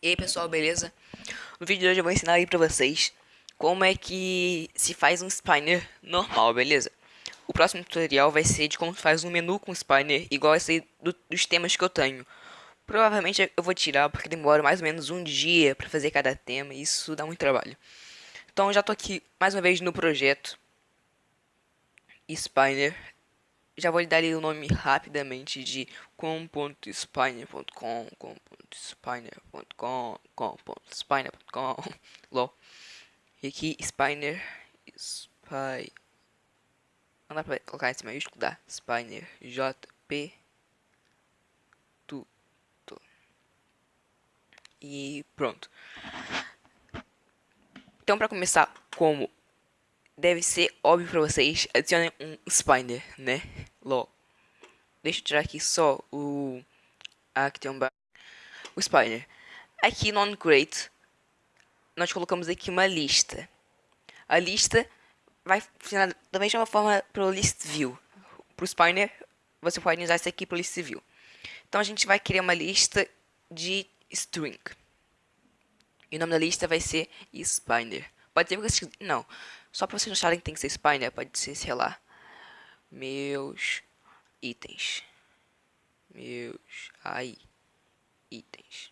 E aí pessoal, beleza? No vídeo de hoje eu vou ensinar aí pra vocês como é que se faz um spinner normal, beleza? O próximo tutorial vai ser de como faz um menu com spinner igual esse aí do, dos temas que eu tenho. Provavelmente eu vou tirar porque demora mais ou menos um dia pra fazer cada tema e isso dá muito trabalho. Então já tô aqui mais uma vez no projeto Spinner já vou lhe dar o nome rapidamente de com.spiner.com, com.spiner.com, com.spiner.com, lol. E aqui, Spiner, Spy, não dá pra colocar esse maiúsculo, dá, Spiner, JP, tudo. E pronto. Então, pra começar, como deve ser óbvio pra vocês, adicionem um spiner, né? Lol. Deixa eu tirar aqui só o... Aqui tem um... O spiner. Aqui no OnCrate, nós colocamos aqui uma lista. A lista vai funcionar da mesma forma para o list view. Para o você pode usar isso aqui para o list view. Então a gente vai criar uma lista de string. E o nome da lista vai ser spiner. Pode ser que não. Só pra vocês acharem que tem que ser spy, né? Pode ser, sei lá. Meus itens. Meus. Aí. Itens.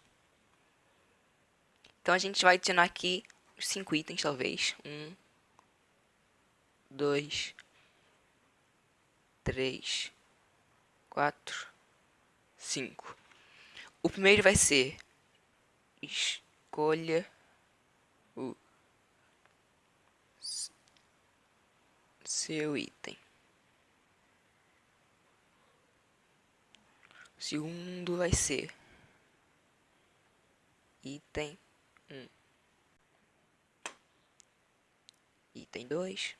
Então a gente vai adicionar aqui cinco itens, talvez. Um. Dois. Três. Quatro. Cinco. O primeiro vai ser. Escolha o seu item. O segundo vai ser item 1. Item 2.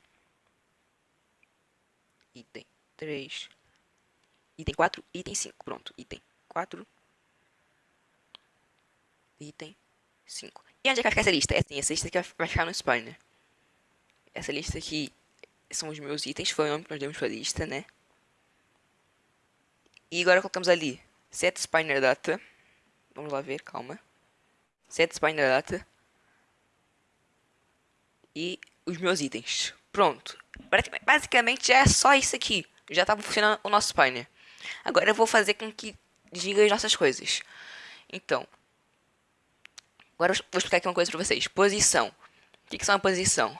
Item 3. Item 4, item 5. Pronto, item 4. Item 5. E onde é que vai ficar essa lista? É assim, essa lista aqui vai ficar no spawner. Essa lista aqui são os meus itens, foi o nome que nós demos para a lista, né? E agora colocamos ali set spiner data. Vamos lá ver, calma. Set spiner data. E os meus itens. Pronto. Basicamente é só isso aqui. Já estava funcionando o nosso spiner. Agora eu vou fazer com que diga as nossas coisas. Então. Agora eu vou explicar aqui uma coisa para vocês. Posição. O que, que é uma posição?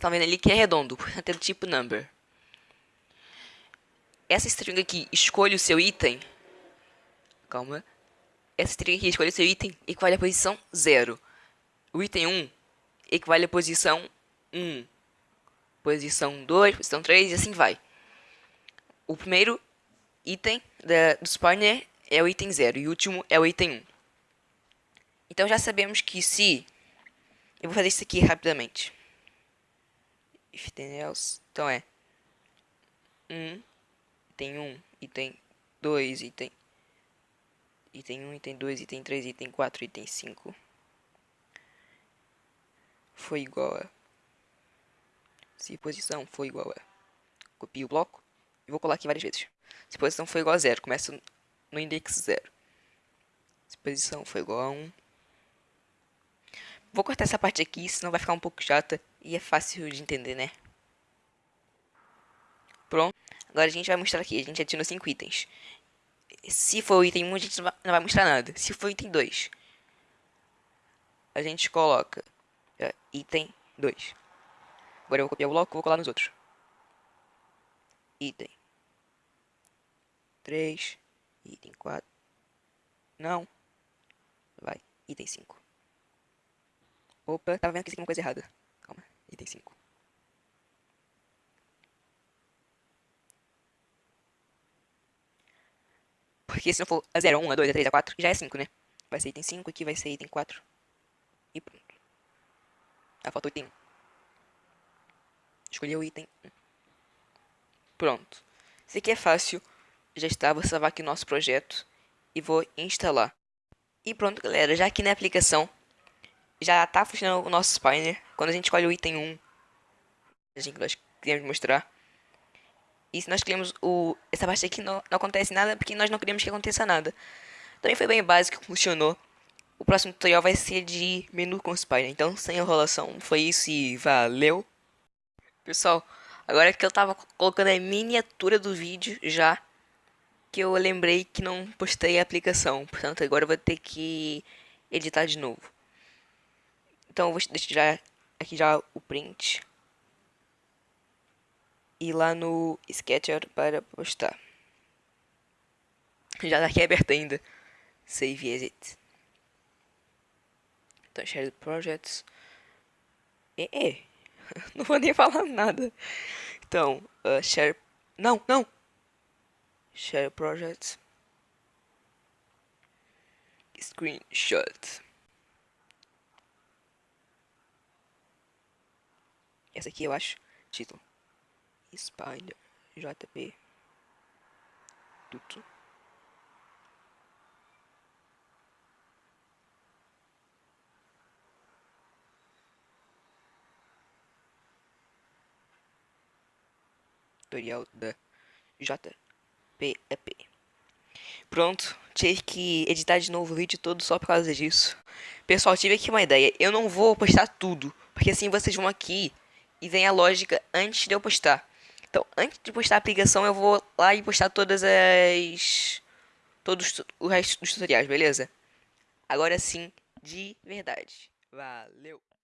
Tá vendo ali que é redondo, portanto do tipo number. Essa string aqui, escolha o seu item. Calma. Essa string aqui, escolha o seu item, equivale à posição 0. O item 1 equivale à posição 1. Posição 2, posição 3 e assim vai. O primeiro item da, do spawner é o item 0 e o último é o item 1. Então já sabemos que se... Eu vou fazer isso aqui rapidamente if then else. Então é 1, item 1, item 2, item item 1, item 2, item 3, item 4, item 5 foi igual a se posição foi igual a copio o bloco e vou colar aqui várias vezes. Se posição foi igual a 0, começa no index 0. Se posição foi igual a 1, Vou cortar essa parte aqui, senão vai ficar um pouco chata e é fácil de entender, né? Pronto. Agora a gente vai mostrar aqui. A gente adicionou 5 itens. Se for o item 1, a gente não vai mostrar nada. Se for o item 2, a gente coloca uh, item 2. Agora eu vou copiar o bloco e vou colar nos outros. Item 3. Item 4. Não. Vai. Item 5. Opa, tava vendo que isso aqui é uma coisa errada. Calma, item 5. Porque se não for a 0, 1, a 2, a 3, a 4, já é 5, né? Vai ser item 5, aqui vai ser item 4. E pronto. Ah, falta o item 1. Escolhi o item 1. Pronto. Isso aqui é fácil. Já está, vou salvar aqui o nosso projeto. E vou instalar. E pronto, galera. Já aqui na aplicação, já está funcionando o nosso spawner. Quando a gente escolhe o item 1, a gente nós queremos mostrar. E se nós queremos o, essa parte aqui, não, não acontece nada porque nós não queremos que aconteça nada. Também foi bem básico, funcionou. o próximo tutorial vai ser de menu com Spider. Então, sem enrolação, foi isso e valeu. Pessoal, agora que eu tava colocando a miniatura do vídeo já, que eu lembrei que não postei a aplicação. Portanto, agora eu vou ter que editar de novo. Então, eu vou deixar aqui já o print. E lá no Sketcher para postar. Já tá aqui aberto ainda. Save as it. Então, share projects. É, é. não vou nem falar nada. Então, uh, share. Não, não! Share projects. Screenshot. Essa aqui eu acho. Título. Spider. JP. Tudo. tutorial da JPEP. Pronto, tive que editar de novo o vídeo todo só por causa disso. Pessoal, tive aqui uma ideia. Eu não vou postar tudo, porque assim vocês vão aqui e vem a lógica antes de eu postar. Então, antes de postar a aplicação, eu vou lá e postar todas as... Todos o resto dos tutoriais, beleza? Agora sim, de verdade. Valeu!